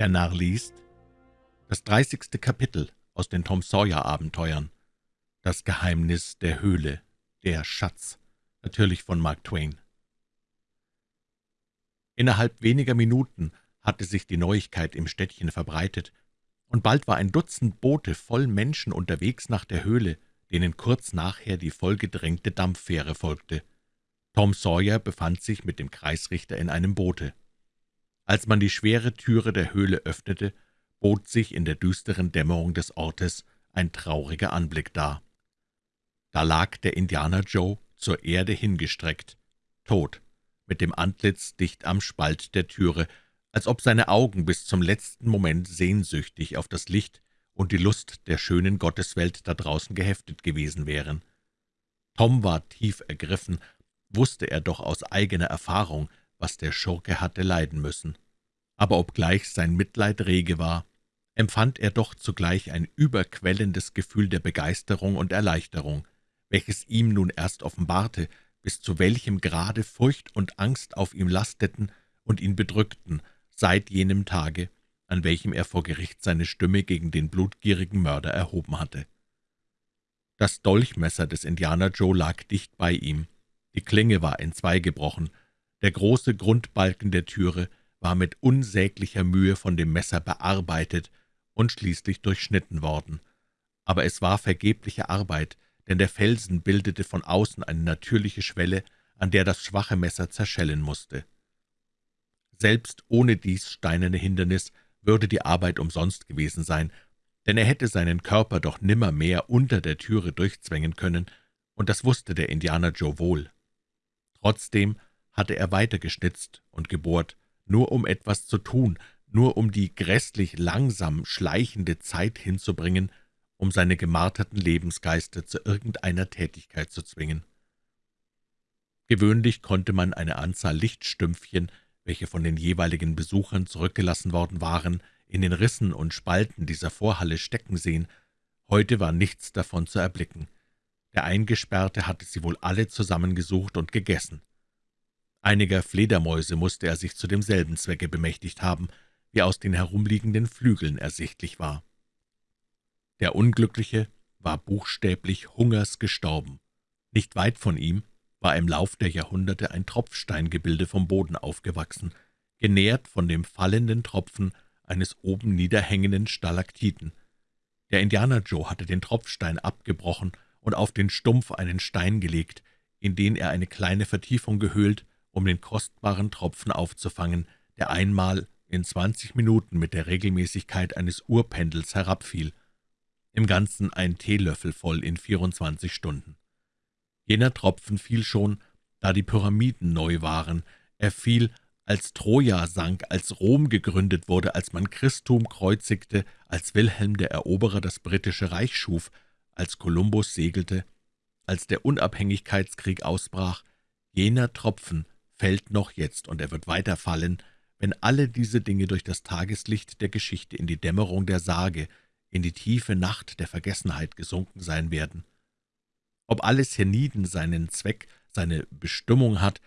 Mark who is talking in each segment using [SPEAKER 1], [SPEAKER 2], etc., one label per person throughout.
[SPEAKER 1] Der Narr liest das dreißigste Kapitel aus den Tom Sawyer-Abenteuern. Das Geheimnis der Höhle, der Schatz, natürlich von Mark Twain. Innerhalb weniger Minuten hatte sich die Neuigkeit im Städtchen verbreitet, und bald war ein Dutzend Boote voll Menschen unterwegs nach der Höhle, denen kurz nachher die vollgedrängte Dampffähre folgte. Tom Sawyer befand sich mit dem Kreisrichter in einem Boote. Als man die schwere Türe der Höhle öffnete, bot sich in der düsteren Dämmerung des Ortes ein trauriger Anblick dar. Da lag der Indianer Joe zur Erde hingestreckt, tot, mit dem Antlitz dicht am Spalt der Türe, als ob seine Augen bis zum letzten Moment sehnsüchtig auf das Licht und die Lust der schönen Gotteswelt da draußen geheftet gewesen wären. Tom war tief ergriffen, wusste er doch aus eigener Erfahrung, was der Schurke hatte leiden müssen. Aber obgleich sein Mitleid rege war, empfand er doch zugleich ein überquellendes Gefühl der Begeisterung und Erleichterung, welches ihm nun erst offenbarte, bis zu welchem Grade Furcht und Angst auf ihm lasteten und ihn bedrückten, seit jenem Tage, an welchem er vor Gericht seine Stimme gegen den blutgierigen Mörder erhoben hatte. Das Dolchmesser des Indianer Joe lag dicht bei ihm, die Klinge war entzweigebrochen, der große Grundbalken der Türe war mit unsäglicher Mühe von dem Messer bearbeitet und schließlich durchschnitten worden. Aber es war vergebliche Arbeit, denn der Felsen bildete von außen eine natürliche Schwelle, an der das schwache Messer zerschellen musste. Selbst ohne dies steinerne Hindernis würde die Arbeit umsonst gewesen sein, denn er hätte seinen Körper doch nimmermehr unter der Türe durchzwängen können, und das wusste der Indianer Joe wohl. Trotzdem hatte er weitergeschnitzt und gebohrt, nur um etwas zu tun, nur um die grässlich langsam schleichende Zeit hinzubringen, um seine gemarterten Lebensgeister zu irgendeiner Tätigkeit zu zwingen. Gewöhnlich konnte man eine Anzahl Lichtstümpfchen, welche von den jeweiligen Besuchern zurückgelassen worden waren, in den Rissen und Spalten dieser Vorhalle stecken sehen. Heute war nichts davon zu erblicken. Der Eingesperrte hatte sie wohl alle zusammengesucht und gegessen. Einiger Fledermäuse musste er sich zu demselben Zwecke bemächtigt haben, wie aus den herumliegenden Flügeln ersichtlich war. Der Unglückliche war buchstäblich Hungers gestorben. Nicht weit von ihm war im Lauf der Jahrhunderte ein Tropfsteingebilde vom Boden aufgewachsen, genährt von dem fallenden Tropfen eines oben niederhängenden Stalaktiten. Der Indianer Joe hatte den Tropfstein abgebrochen und auf den Stumpf einen Stein gelegt, in den er eine kleine Vertiefung gehöhlt, um den kostbaren Tropfen aufzufangen, der einmal in zwanzig Minuten mit der Regelmäßigkeit eines Uhrpendels herabfiel, im Ganzen ein Teelöffel voll in vierundzwanzig Stunden. Jener Tropfen fiel schon, da die Pyramiden neu waren, er fiel, als Troja sank, als Rom gegründet wurde, als man Christum kreuzigte, als Wilhelm der Eroberer das britische Reich schuf, als Kolumbus segelte, als der Unabhängigkeitskrieg ausbrach, jener Tropfen fällt noch jetzt, und er wird weiter fallen, wenn alle diese Dinge durch das Tageslicht der Geschichte in die Dämmerung der Sage, in die tiefe Nacht der Vergessenheit gesunken sein werden. Ob alles hienieden seinen Zweck, seine Bestimmung hat,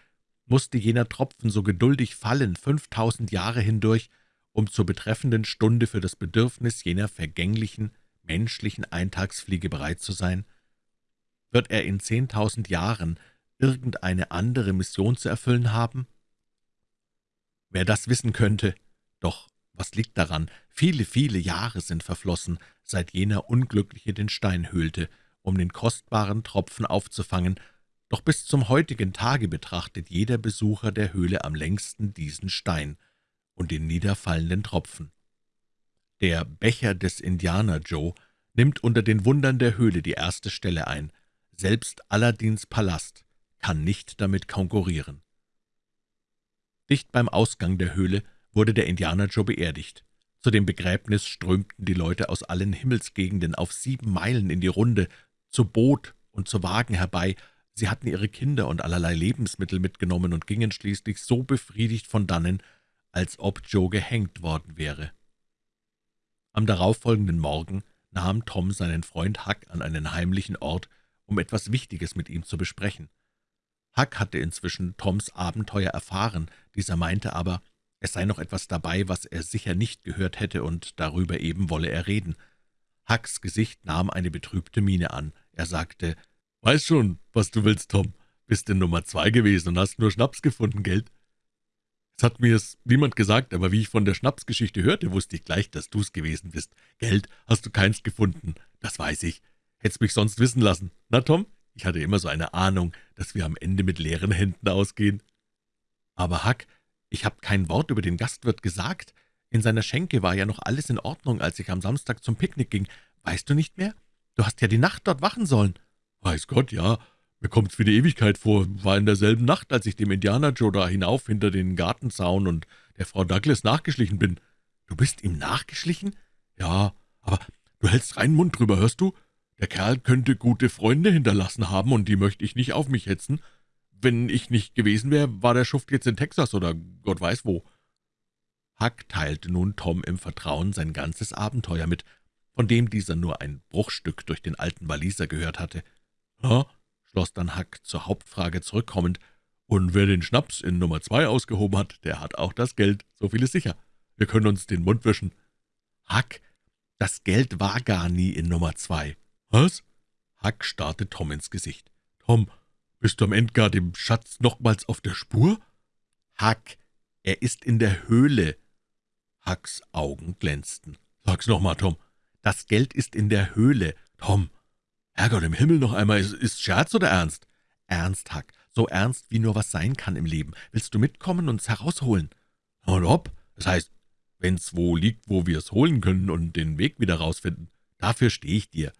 [SPEAKER 1] musste jener Tropfen so geduldig fallen, fünftausend Jahre hindurch, um zur betreffenden Stunde für das Bedürfnis jener vergänglichen, menschlichen Eintagsfliege bereit zu sein? Wird er in zehntausend Jahren irgendeine andere Mission zu erfüllen haben? Wer das wissen könnte, doch was liegt daran, viele, viele Jahre sind verflossen, seit jener Unglückliche den Stein höhlte, um den kostbaren Tropfen aufzufangen, doch bis zum heutigen Tage betrachtet jeder Besucher der Höhle am längsten diesen Stein und den niederfallenden Tropfen. Der Becher des Indianer Joe nimmt unter den Wundern der Höhle die erste Stelle ein. Selbst Aladins Palast kann nicht damit konkurrieren. Dicht beim Ausgang der Höhle wurde der Indianer Joe beerdigt. Zu dem Begräbnis strömten die Leute aus allen Himmelsgegenden auf sieben Meilen in die Runde, zu Boot und zu Wagen herbei. Sie hatten ihre Kinder und allerlei Lebensmittel mitgenommen und gingen schließlich so befriedigt von dannen, als ob Joe gehängt worden wäre. Am darauffolgenden Morgen nahm Tom seinen Freund Huck an einen heimlichen Ort, um etwas Wichtiges mit ihm zu besprechen. Huck hatte inzwischen Toms Abenteuer erfahren, dieser meinte aber, Es sei noch etwas dabei, was er sicher nicht gehört hätte, und darüber eben wolle er reden. Hucks Gesicht nahm eine betrübte Miene an. Er sagte, »Weiß schon, was du willst, Tom. Bist in Nummer zwei gewesen und hast nur Schnaps gefunden, Geld?« es hat mir's niemand gesagt, aber wie ich von der Schnapsgeschichte hörte, wusste ich gleich, dass du's gewesen bist. Geld hast du keins gefunden, das weiß ich. Hätt's mich sonst wissen lassen. Na, Tom, ich hatte immer so eine Ahnung, dass wir am Ende mit leeren Händen ausgehen. Aber Huck, ich habe kein Wort über den Gastwirt gesagt. In seiner Schenke war ja noch alles in Ordnung, als ich am Samstag zum Picknick ging. Weißt du nicht mehr? Du hast ja die Nacht dort wachen sollen. Weiß Gott, ja, mir kommt's wie die Ewigkeit vor, war in derselben Nacht, als ich dem Indianer Joe da hinauf hinter den Gartenzaun und der Frau Douglas nachgeschlichen bin. Du bist ihm nachgeschlichen? Ja, aber du hältst reinen Mund drüber, hörst du? Der Kerl könnte gute Freunde hinterlassen haben, und die möchte ich nicht auf mich hetzen. Wenn ich nicht gewesen wäre, war der Schuft jetzt in Texas oder Gott weiß wo. Huck teilte nun Tom im Vertrauen sein ganzes Abenteuer mit, von dem dieser nur ein Bruchstück durch den alten Waliser gehört hatte. »Ha, schloss dann Huck zur Hauptfrage zurückkommend. »Und wer den Schnaps in Nummer zwei ausgehoben hat, der hat auch das Geld, so viel ist sicher. Wir können uns den Mund wischen.« »Huck, das Geld war gar nie in Nummer zwei.« »Was?« Huck starrte Tom ins Gesicht. »Tom, bist du am Ende gar dem Schatz nochmals auf der Spur?« »Huck, er ist in der Höhle.« Hucks Augen glänzten. »Sag's nochmal, Tom. Das Geld ist in der Höhle. Tom, »Herrgott im Himmel, noch einmal, ist, ist Scherz oder Ernst?« »Ernst, Huck, so ernst, wie nur was sein kann im Leben. Willst du mitkommen und es herausholen?« »Und ob? Das heißt, wenn's wo liegt, wo wir es holen können und den Weg wieder rausfinden. Dafür stehe ich dir.«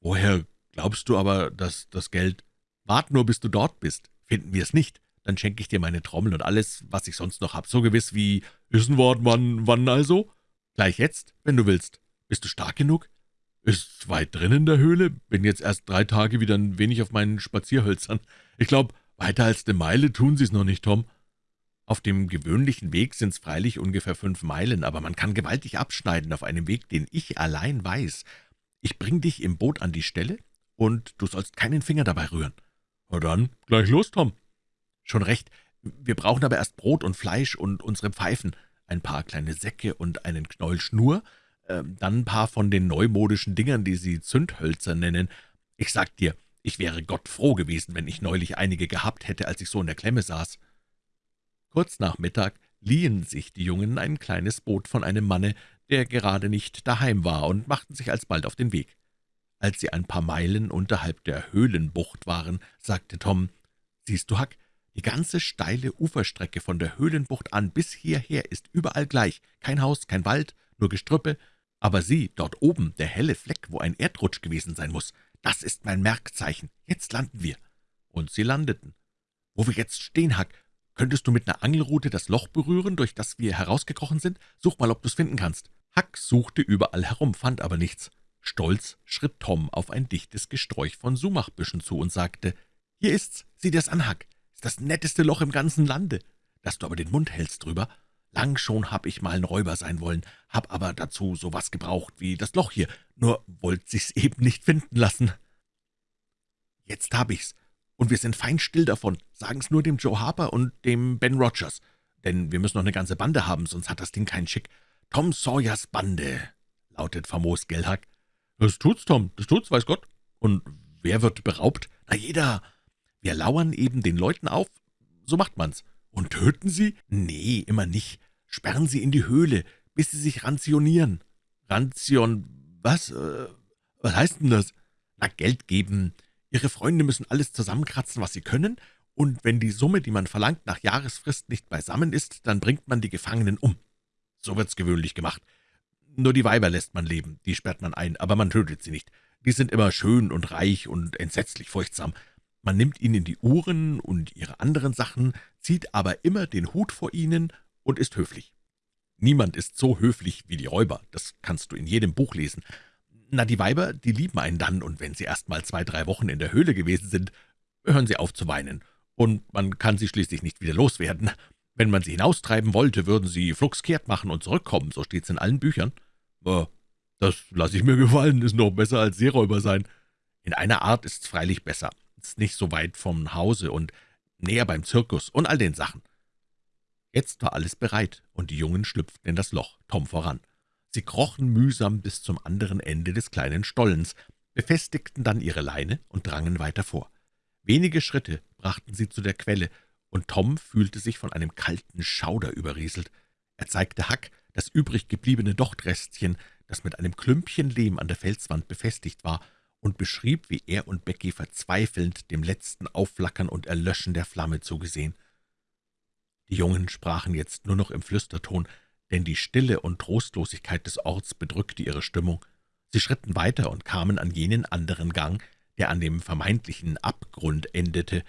[SPEAKER 1] »Woher glaubst du aber, dass das Geld...« »Wart nur, bis du dort bist. Finden wir es nicht, dann schenke ich dir meine Trommel und alles, was ich sonst noch hab, so gewiss wie...« »Ist Wort, wann, wann also?« »Gleich jetzt, wenn du willst. Bist du stark genug?« »Ist weit drin in der Höhle? Bin jetzt erst drei Tage wieder ein wenig auf meinen Spazierhölzern. Ich glaube, weiter als eine Meile tun Sie's noch nicht, Tom.« »Auf dem gewöhnlichen Weg sind's freilich ungefähr fünf Meilen, aber man kann gewaltig abschneiden auf einem Weg, den ich allein weiß. Ich bring dich im Boot an die Stelle, und du sollst keinen Finger dabei rühren.« »Na dann, gleich los, Tom.« »Schon recht. Wir brauchen aber erst Brot und Fleisch und unsere Pfeifen, ein paar kleine Säcke und einen Knäuel Schnur, ähm, dann ein paar von den neumodischen Dingern, die Sie Zündhölzer nennen. Ich sag dir, ich wäre Gott froh gewesen, wenn ich neulich einige gehabt hätte, als ich so in der Klemme saß.« Kurz nach Mittag liehen sich die Jungen ein kleines Boot von einem Manne, der gerade nicht daheim war, und machten sich alsbald auf den Weg. Als sie ein paar Meilen unterhalb der Höhlenbucht waren, sagte Tom, »Siehst du, Huck, die ganze steile Uferstrecke von der Höhlenbucht an bis hierher ist überall gleich, kein Haus, kein Wald, nur Gestrüppe, aber sieh, dort oben, der helle Fleck, wo ein Erdrutsch gewesen sein muss, das ist mein Merkzeichen. Jetzt landen wir.« Und sie landeten. »Wo wir jetzt stehen, Huck, könntest du mit einer Angelrute das Loch berühren, durch das wir herausgekrochen sind? Such mal, ob du's finden kannst.« Huck suchte überall herum, fand aber nichts. Stolz schritt Tom auf ein dichtes Gesträuch von Sumachbüschen zu und sagte, »Hier ist's, sieh dir's an, Huck. Ist das netteste Loch im ganzen Lande. Dass du aber den Mund hältst drüber, Lang schon hab ich mal ein Räuber sein wollen, hab aber dazu so was gebraucht wie das Loch hier, nur wollt sich's eben nicht finden lassen. Jetzt hab ich's, und wir sind fein still davon. Sagen's nur dem Joe Harper und dem Ben Rogers, denn wir müssen noch eine ganze Bande haben, sonst hat das Ding keinen Schick. Tom Sawyers Bande, lautet famos Gelhack. Das tut's, Tom, das tut's, weiß Gott. Und wer wird beraubt? Na, jeder. Wir lauern eben den Leuten auf, so macht man's. Und töten sie? Nee, immer nicht sperren Sie in die Höhle, bis Sie sich ranzionieren.« »Ranzion, was? Äh, was heißt denn das?« »Na, Geld geben. Ihre Freunde müssen alles zusammenkratzen, was sie können, und wenn die Summe, die man verlangt, nach Jahresfrist nicht beisammen ist, dann bringt man die Gefangenen um. So wird's gewöhnlich gemacht. Nur die Weiber lässt man leben, die sperrt man ein, aber man tötet sie nicht. Die sind immer schön und reich und entsetzlich furchtsam. Man nimmt ihnen die Uhren und ihre anderen Sachen, zieht aber immer den Hut vor ihnen und ist höflich. Niemand ist so höflich wie die Räuber, das kannst du in jedem Buch lesen. Na, die Weiber, die lieben einen dann, und wenn sie erst mal zwei, drei Wochen in der Höhle gewesen sind, hören sie auf zu weinen, und man kann sie schließlich nicht wieder loswerden. Wenn man sie hinaustreiben wollte, würden sie flugs kehrt machen und zurückkommen, so steht's in allen Büchern. Aber das lasse ich mir gefallen, ist noch besser als Seeräuber sein. In einer Art ist's freilich besser, ist nicht so weit vom Hause und näher beim Zirkus und all den Sachen. Jetzt war alles bereit, und die Jungen schlüpften in das Loch, Tom voran. Sie krochen mühsam bis zum anderen Ende des kleinen Stollens, befestigten dann ihre Leine und drangen weiter vor. Wenige Schritte brachten sie zu der Quelle, und Tom fühlte sich von einem kalten Schauder überrieselt. Er zeigte Huck das übrig gebliebene Dochtrestchen, das mit einem Klümpchen Lehm an der Felswand befestigt war, und beschrieb, wie er und Becky verzweifelnd dem letzten Aufflackern und Erlöschen der Flamme zugesehen. Die Jungen sprachen jetzt nur noch im Flüsterton, denn die Stille und Trostlosigkeit des Orts bedrückte ihre Stimmung. Sie schritten weiter und kamen an jenen anderen Gang, der an dem vermeintlichen Abgrund endete.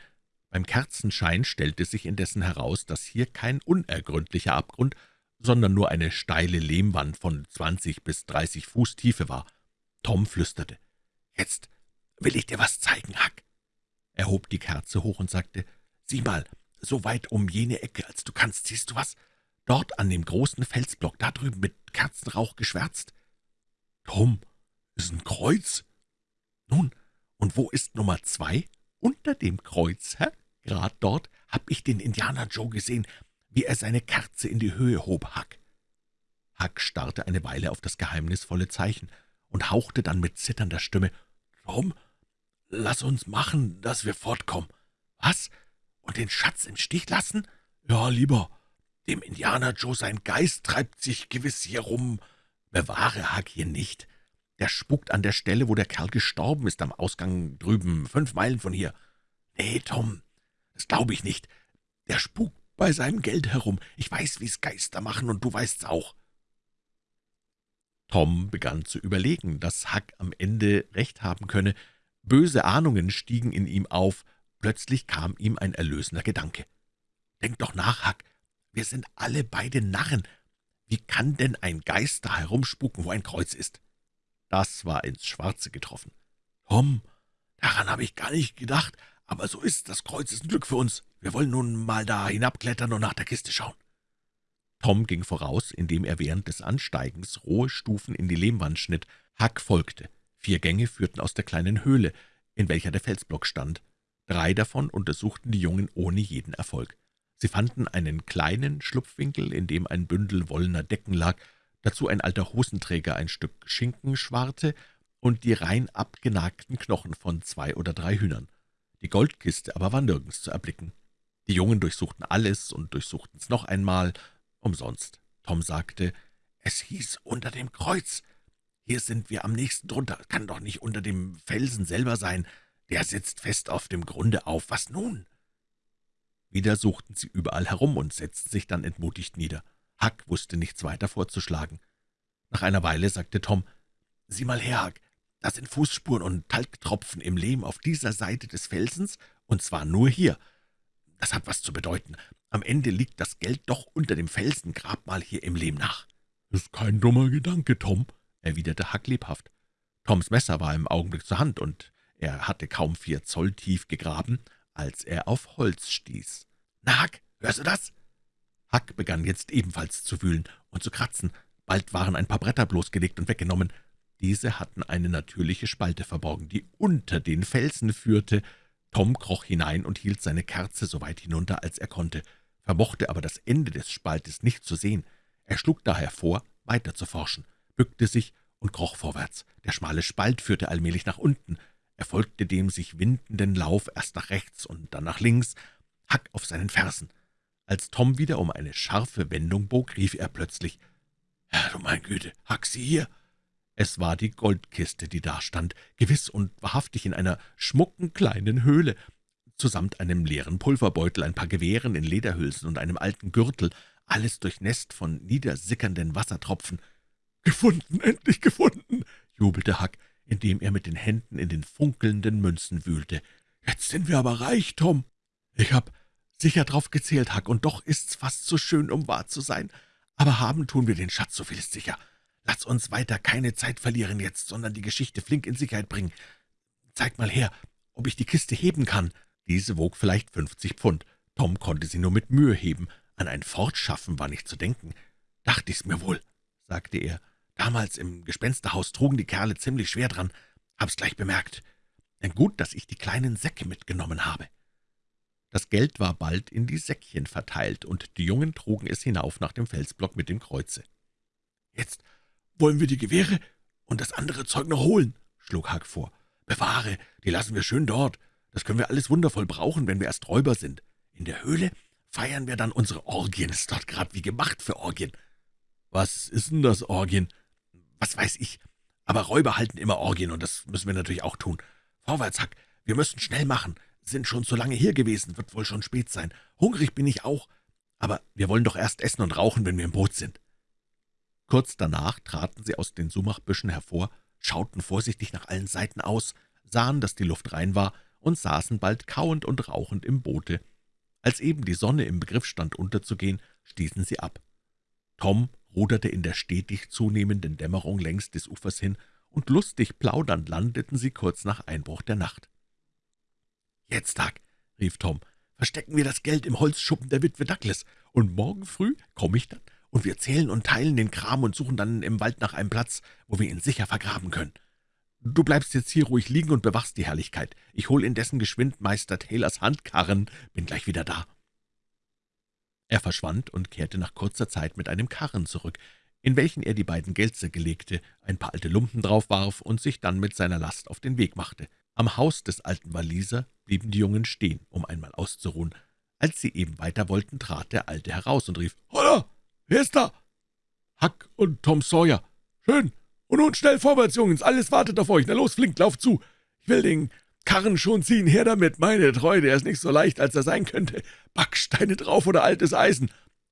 [SPEAKER 1] Beim Kerzenschein stellte sich indessen heraus, dass hier kein unergründlicher Abgrund, sondern nur eine steile Lehmwand von zwanzig bis dreißig Fuß Tiefe war. Tom flüsterte, »Jetzt will ich dir was zeigen, Huck.« Er hob die Kerze hoch und sagte, »Sieh mal, so weit um jene Ecke, als du kannst, siehst du was? Dort an dem großen Felsblock, da drüben mit Kerzenrauch geschwärzt.« »Tom, ist ein Kreuz?« »Nun, und wo ist Nummer zwei?« »Unter dem Kreuz, Herr. Grad dort hab ich den Indianer Joe gesehen, wie er seine Kerze in die Höhe hob, Huck.« Huck starrte eine Weile auf das geheimnisvolle Zeichen und hauchte dann mit zitternder Stimme, »Tom, lass uns machen, dass wir fortkommen.« »Was? Und den Schatz im Stich lassen?« »Ja, lieber. Dem Indianer Joe sein Geist treibt sich gewiss hier rum. Bewahre Huck hier nicht. Der spukt an der Stelle, wo der Kerl gestorben ist, am Ausgang drüben, fünf Meilen von hier. Nee, Tom, das glaube ich nicht. Der spukt bei seinem Geld herum. Ich weiß, wie's Geister machen, und du weißt's auch.« Tom begann zu überlegen, dass Huck am Ende recht haben könne. Böse Ahnungen stiegen in ihm auf. Plötzlich kam ihm ein erlösender Gedanke. »Denk doch nach, Huck. Wir sind alle beide Narren. Wie kann denn ein Geist da herumspuken, wo ein Kreuz ist?« Das war ins Schwarze getroffen. »Tom, daran habe ich gar nicht gedacht, aber so ist das Kreuz ist ein Glück für uns. Wir wollen nun mal da hinabklettern und nach der Kiste schauen.« Tom ging voraus, indem er während des Ansteigens rohe Stufen in die Lehmwand schnitt. Huck folgte. Vier Gänge führten aus der kleinen Höhle, in welcher der Felsblock stand. Drei davon untersuchten die Jungen ohne jeden Erfolg. Sie fanden einen kleinen Schlupfwinkel, in dem ein Bündel wollener Decken lag, dazu ein alter Hosenträger, ein Stück Schinkenschwarte und die rein abgenagten Knochen von zwei oder drei Hühnern. Die Goldkiste aber war nirgends zu erblicken. Die Jungen durchsuchten alles und durchsuchten's noch einmal, umsonst. Tom sagte, »Es hieß unter dem Kreuz. Hier sind wir am nächsten drunter. Kann doch nicht unter dem Felsen selber sein. Der sitzt fest auf dem Grunde auf. Was nun?« Wieder suchten sie überall herum und setzten sich dann entmutigt nieder. Huck wusste nichts weiter vorzuschlagen. Nach einer Weile sagte Tom, »Sieh mal her, Huck, das sind Fußspuren und Talgtropfen im Lehm auf dieser Seite des Felsens, und zwar nur hier. Das hat was zu bedeuten. Am Ende liegt das Geld doch unter dem Felsen, grab mal hier im Lehm nach.« »Ist kein dummer Gedanke, Tom«, erwiderte Huck lebhaft. Toms Messer war im Augenblick zur Hand, und er hatte kaum vier Zoll tief gegraben, als er auf Holz stieß. »Na, Huck, hörst du das?« Huck begann jetzt ebenfalls zu wühlen und zu kratzen. Bald waren ein paar Bretter bloßgelegt und weggenommen. Diese hatten eine natürliche Spalte verborgen, die unter den Felsen führte. Tom kroch hinein und hielt seine Kerze so weit hinunter, als er konnte, vermochte aber das Ende des Spaltes nicht zu sehen. Er schlug daher vor, weiter zu forschen, bückte sich und kroch vorwärts. Der schmale Spalt führte allmählich nach unten. Er folgte dem sich windenden Lauf erst nach rechts und dann nach links, Hack auf seinen Fersen. Als Tom wieder um eine scharfe Wendung bog, rief er plötzlich, »Herr, du mein Güte, Hack, sieh hier!« es war die Goldkiste, die dastand, gewiss und wahrhaftig in einer schmucken kleinen Höhle, zusamt einem leeren Pulverbeutel, ein paar Gewehren in Lederhülsen und einem alten Gürtel, alles durchnässt von niedersickernden Wassertropfen. »Gefunden, endlich gefunden!« jubelte Huck, indem er mit den Händen in den funkelnden Münzen wühlte. »Jetzt sind wir aber reich, Tom!« »Ich hab sicher drauf gezählt, Huck, und doch ist's fast zu schön, um wahr zu sein. Aber haben tun wir den Schatz, so viel ist sicher. Lass uns weiter keine Zeit verlieren jetzt, sondern die Geschichte flink in Sicherheit bringen. Zeig mal her, ob ich die Kiste heben kann.« Diese wog vielleicht fünfzig Pfund. Tom konnte sie nur mit Mühe heben. An ein Fortschaffen war nicht zu denken. »Dachte ich's mir wohl«, sagte er. »Damals im Gespensterhaus trugen die Kerle ziemlich schwer dran. Hab's gleich bemerkt. Gut, dass ich die kleinen Säcke mitgenommen habe.« Das Geld war bald in die Säckchen verteilt, und die Jungen trugen es hinauf nach dem Felsblock mit dem Kreuze.
[SPEAKER 2] »Jetzt wollen wir die Gewehre und das andere Zeug noch holen«, schlug Hack vor. »Bewahre, die lassen wir schön dort. Das können wir alles wundervoll brauchen, wenn wir erst Räuber sind. In der Höhle feiern wir dann unsere Orgien. Ist dort gerade wie gemacht für Orgien.«
[SPEAKER 1] »Was ist denn das, Orgien?«
[SPEAKER 2] »Was weiß ich. Aber Räuber halten immer Orgien, und das müssen wir natürlich auch tun. Vorwärts, Hack, wir müssen schnell machen. Sind schon zu lange hier gewesen, wird wohl schon spät sein. Hungrig bin ich auch, aber wir wollen doch erst essen und rauchen, wenn wir im Boot sind.«
[SPEAKER 1] Kurz danach traten sie aus den Sumachbüschen hervor, schauten vorsichtig nach allen Seiten aus, sahen, dass die Luft rein war, und saßen bald kauend und rauchend im Boote. Als eben die Sonne im Begriff stand unterzugehen, stießen sie ab. Tom ruderte in der stetig zunehmenden Dämmerung längs des Ufers hin, und lustig plaudernd landeten sie kurz nach Einbruch der Nacht.
[SPEAKER 2] »Jetzt, Tag«, rief Tom, »verstecken wir das Geld im Holzschuppen der Witwe Douglas, und morgen früh komme ich dann, und wir zählen und teilen den Kram und suchen dann im Wald nach einem Platz, wo wir ihn sicher vergraben können. Du bleibst jetzt hier ruhig liegen und bewachst die Herrlichkeit. Ich hole indessen geschwind Meister Taylors Handkarren, bin gleich wieder da.«
[SPEAKER 1] Er verschwand und kehrte nach kurzer Zeit mit einem Karren zurück, in welchen er die beiden Geldsäcke legte, ein paar alte Lumpen drauf warf und sich dann mit seiner Last auf den Weg machte. Am Haus des alten Waliser blieben die Jungen stehen, um einmal auszuruhen. Als sie eben weiter wollten, trat der Alte heraus und rief,
[SPEAKER 2] »Holla! Wer ist da?«
[SPEAKER 1] »Huck und Tom Sawyer.«
[SPEAKER 2] »Schön. Und nun schnell vorwärts, Jungens, alles wartet auf euch. Na los, flink, lauf zu. Ich will den Karren schon ziehen, her damit. Meine Treue, der ist nicht so leicht, als er sein könnte. Backsteine drauf oder altes Eisen?«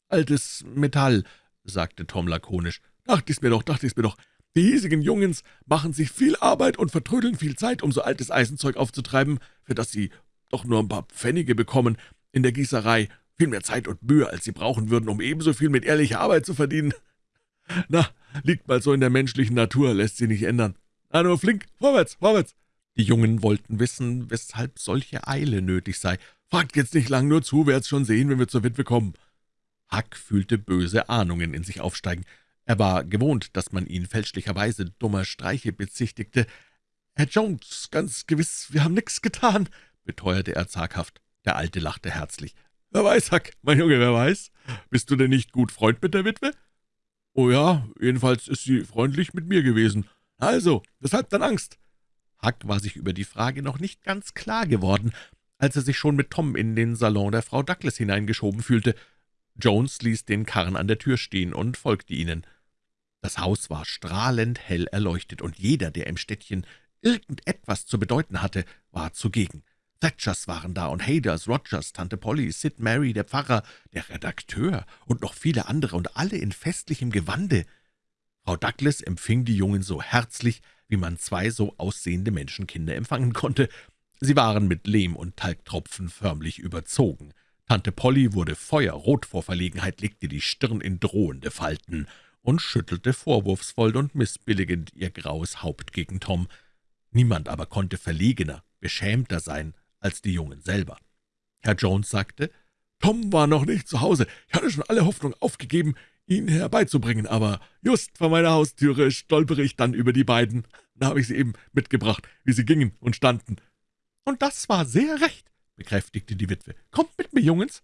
[SPEAKER 1] »Altes Metall«, sagte Tom lakonisch.
[SPEAKER 2] »Dachte ich's mir doch, dachte ich's mir doch. Die hiesigen Jungens machen sich viel Arbeit und vertrödeln viel Zeit, um so altes Eisenzeug aufzutreiben, für das sie doch nur ein paar Pfennige bekommen in der Gießerei viel mehr Zeit und Mühe, als sie brauchen würden, um ebenso viel mit ehrlicher Arbeit zu verdienen. Na, liegt mal so in der menschlichen Natur, lässt sie nicht ändern. Na, nur flink, vorwärts, vorwärts!«
[SPEAKER 1] Die Jungen wollten wissen, weshalb solche Eile nötig sei.
[SPEAKER 2] »Fragt jetzt nicht lang, nur zu, werd's schon sehen, wenn wir zur Witwe kommen.«
[SPEAKER 1] Huck fühlte böse Ahnungen in sich aufsteigen. Er war gewohnt, dass man ihn fälschlicherweise dummer Streiche bezichtigte.
[SPEAKER 2] »Herr Jones, ganz gewiss, wir haben nichts getan«, beteuerte er zaghaft.
[SPEAKER 1] Der Alte lachte herzlich.
[SPEAKER 2] »Wer weiß, Huck, mein Junge, wer weiß? Bist du denn nicht gut Freund mit der Witwe?« »Oh ja, jedenfalls ist sie freundlich mit mir gewesen. Also, weshalb dann Angst?«
[SPEAKER 1] Huck war sich über die Frage noch nicht ganz klar geworden, als er sich schon mit Tom in den Salon der Frau Douglas hineingeschoben fühlte. Jones ließ den Karren an der Tür stehen und folgte ihnen. Das Haus war strahlend hell erleuchtet, und jeder, der im Städtchen irgendetwas zu bedeuten hatte, war zugegen. Thatchers waren da und Haders, Rogers, Tante Polly, Sid Mary, der Pfarrer, der Redakteur und noch viele andere und alle in festlichem Gewande. Frau Douglas empfing die Jungen so herzlich, wie man zwei so aussehende Menschenkinder empfangen konnte. Sie waren mit Lehm und Talgtropfen förmlich überzogen. Tante Polly wurde feuerrot vor Verlegenheit, legte die Stirn in drohende Falten und schüttelte vorwurfsvoll und missbilligend ihr graues Haupt gegen Tom. Niemand aber konnte verlegener, beschämter sein als die Jungen selber. Herr Jones sagte, »Tom war noch nicht zu Hause. Ich hatte schon alle Hoffnung aufgegeben, ihn herbeizubringen, aber just vor meiner Haustüre stolpere ich dann über die beiden. Da habe ich sie eben mitgebracht, wie sie gingen und standen.« »Und das war sehr recht«, bekräftigte die Witwe. »Kommt mit mir, Jungens!«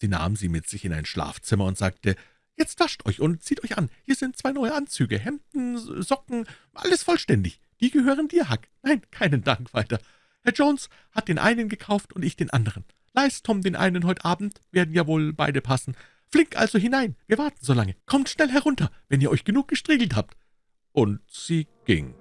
[SPEAKER 1] Sie nahm sie mit sich in ein Schlafzimmer und sagte, »Jetzt wascht euch und zieht euch an. Hier sind zwei neue Anzüge, Hemden, Socken, alles vollständig. Die gehören dir, Hack. Nein, keinen Dank weiter. Herr Jones hat den einen gekauft und ich den anderen. Leist Tom den einen heute Abend, werden ja wohl beide passen. Flink also hinein, wir warten so lange. Kommt schnell herunter, wenn ihr euch genug gestriegelt habt.« Und sie ging.